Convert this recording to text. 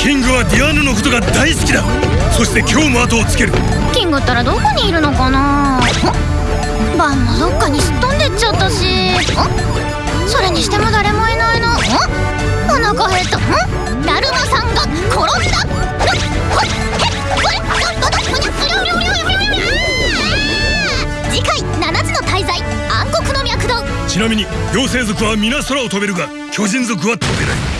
キングはディアーヌのことが大好きだ。そして今日も後をつける。キングったらどこにいるのかな？バンもどっかにすっ飛んでっちゃったし。それにしても誰もいないなお腹減った。だるまさんが転んだ。次回7つの大罪暗黒の脈動ちなみに妖精族は皆空を飛べるが巨人族は飛べない